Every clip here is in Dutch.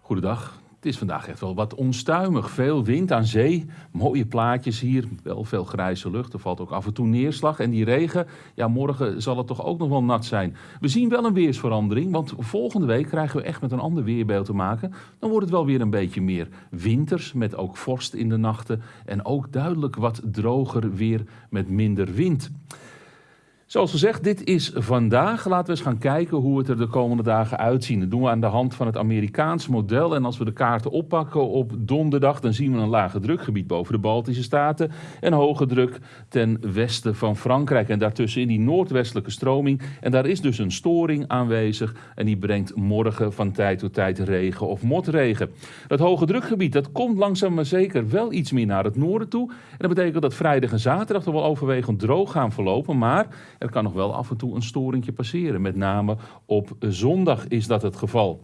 Goedendag. Het is vandaag echt wel wat onstuimig. Veel wind aan zee, mooie plaatjes hier, wel veel grijze lucht. Er valt ook af en toe neerslag. En die regen, ja, morgen zal het toch ook nog wel nat zijn. We zien wel een weersverandering, want volgende week krijgen we echt met een ander weerbeeld te maken. Dan wordt het wel weer een beetje meer winters, met ook vorst in de nachten. En ook duidelijk wat droger weer met minder wind. Zoals gezegd, dit is vandaag. Laten we eens gaan kijken hoe het er de komende dagen uitziet. Dat doen we aan de hand van het Amerikaanse model. En als we de kaarten oppakken op donderdag, dan zien we een lage drukgebied boven de Baltische Staten. En hoge druk ten westen van Frankrijk. En daartussen in die noordwestelijke stroming. En daar is dus een storing aanwezig. En die brengt morgen van tijd tot tijd regen of motregen. Dat hoge drukgebied, dat komt langzaam maar zeker wel iets meer naar het noorden toe. En dat betekent dat vrijdag en zaterdag toch wel overwegend droog gaan verlopen. Maar er kan nog wel af en toe een storingje passeren. Met name op zondag is dat het geval.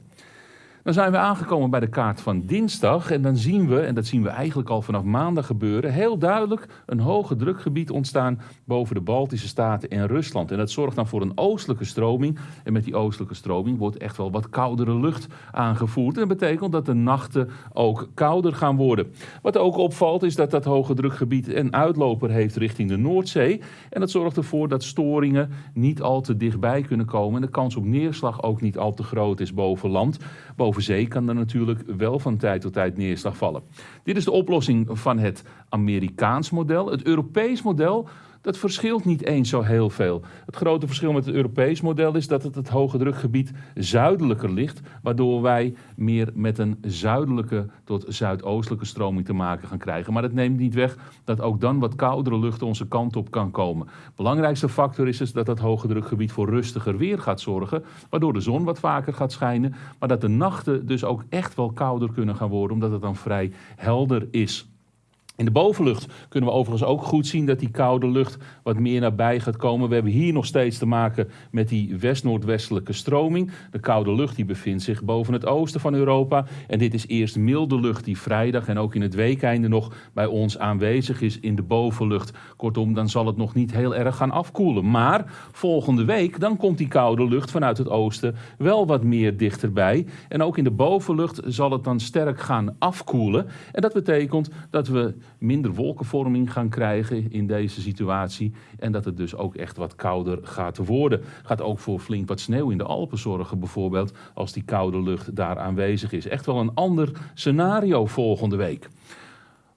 Dan zijn we aangekomen bij de kaart van dinsdag en dan zien we, en dat zien we eigenlijk al vanaf maandag gebeuren, heel duidelijk een hoge drukgebied ontstaan boven de Baltische Staten en Rusland. En dat zorgt dan voor een oostelijke stroming. En met die oostelijke stroming wordt echt wel wat koudere lucht aangevoerd. En dat betekent dat de nachten ook kouder gaan worden. Wat ook opvalt is dat dat hoge drukgebied een uitloper heeft richting de Noordzee. En dat zorgt ervoor dat storingen niet al te dichtbij kunnen komen. En de kans op neerslag ook niet al te groot is boven land. Boven boven zee kan er natuurlijk wel van tijd tot tijd neerslag vallen. Dit is de oplossing van het Amerikaans model. Het Europees model dat verschilt niet eens zo heel veel. Het grote verschil met het Europees model is dat het het hoge drukgebied zuidelijker ligt, waardoor wij meer met een zuidelijke tot zuidoostelijke stroming te maken gaan krijgen. Maar dat neemt niet weg dat ook dan wat koudere lucht onze kant op kan komen. Belangrijkste factor is dus dat het hoge drukgebied voor rustiger weer gaat zorgen, waardoor de zon wat vaker gaat schijnen, maar dat de nachten dus ook echt wel kouder kunnen gaan worden, omdat het dan vrij helder is. In de bovenlucht kunnen we overigens ook goed zien dat die koude lucht wat meer nabij gaat komen. We hebben hier nog steeds te maken met die west-noordwestelijke stroming. De koude lucht die bevindt zich boven het oosten van Europa. En dit is eerst milde lucht die vrijdag en ook in het weekeinde nog bij ons aanwezig is in de bovenlucht. Kortom, dan zal het nog niet heel erg gaan afkoelen. Maar volgende week dan komt die koude lucht vanuit het oosten wel wat meer dichterbij. En ook in de bovenlucht zal het dan sterk gaan afkoelen. En dat betekent dat we minder wolkenvorming gaan krijgen in deze situatie. En dat het dus ook echt wat kouder gaat worden. Gaat ook voor flink wat sneeuw in de Alpen zorgen bijvoorbeeld, als die koude lucht daar aanwezig is. Echt wel een ander scenario volgende week.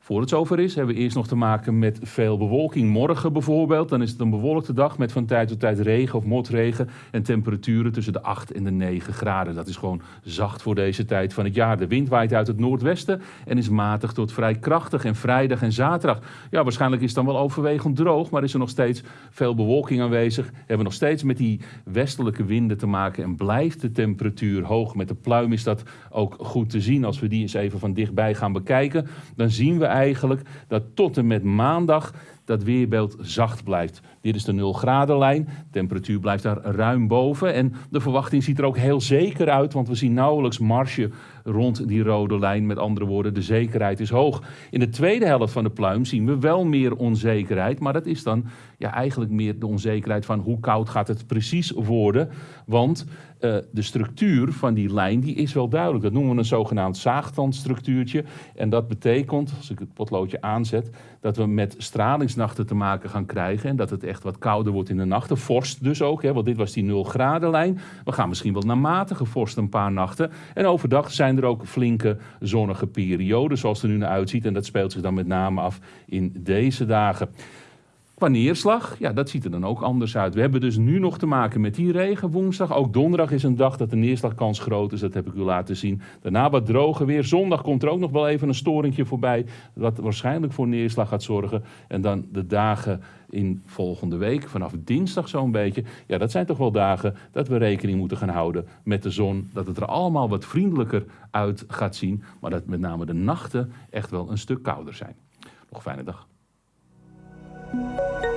Voor het zover is, hebben we eerst nog te maken met veel bewolking. Morgen bijvoorbeeld, dan is het een bewolkte dag met van tijd tot tijd regen of motregen en temperaturen tussen de 8 en de 9 graden. Dat is gewoon zacht voor deze tijd van het jaar. De wind waait uit het noordwesten en is matig tot vrij krachtig. En vrijdag en zaterdag, ja, waarschijnlijk is het dan wel overwegend droog, maar is er nog steeds veel bewolking aanwezig. We hebben nog steeds met die westelijke winden te maken en blijft de temperatuur hoog. Met de pluim is dat ook goed te zien. Als we die eens even van dichtbij gaan bekijken, dan zien we eigenlijk dat tot en met maandag dat weerbeeld zacht blijft. Dit is de 0 graden lijn. temperatuur blijft daar ruim boven. En de verwachting ziet er ook heel zeker uit, want we zien nauwelijks marge rond die rode lijn. Met andere woorden, de zekerheid is hoog. In de tweede helft van de pluim zien we wel meer onzekerheid. Maar dat is dan ja, eigenlijk meer de onzekerheid van hoe koud gaat het precies worden. Want uh, de structuur van die lijn die is wel duidelijk. Dat noemen we een zogenaamd zaagtandstructuurtje. En dat betekent, als ik het potloodje aanzet, dat we met stralingsnachten te maken gaan krijgen. En dat het echt wat kouder wordt in de nachten. Vorst dus ook, hè, want dit was die 0 graden lijn. We gaan misschien wel naar matige vorst een paar nachten. En overdag zijn er ook flinke zonnige perioden, zoals het er nu naar uitziet. En dat speelt zich dan met name af in deze dagen. Qua neerslag, ja, dat ziet er dan ook anders uit. We hebben dus nu nog te maken met die regen woensdag. Ook donderdag is een dag dat de neerslagkans groot is. Dat heb ik u laten zien. Daarna wat droger weer. Zondag komt er ook nog wel even een storingje voorbij. Wat waarschijnlijk voor neerslag gaat zorgen. En dan de dagen in volgende week, vanaf dinsdag zo'n beetje. Ja, dat zijn toch wel dagen dat we rekening moeten gaan houden met de zon. Dat het er allemaal wat vriendelijker uit gaat zien. Maar dat met name de nachten echt wel een stuk kouder zijn. Nog fijne dag. Música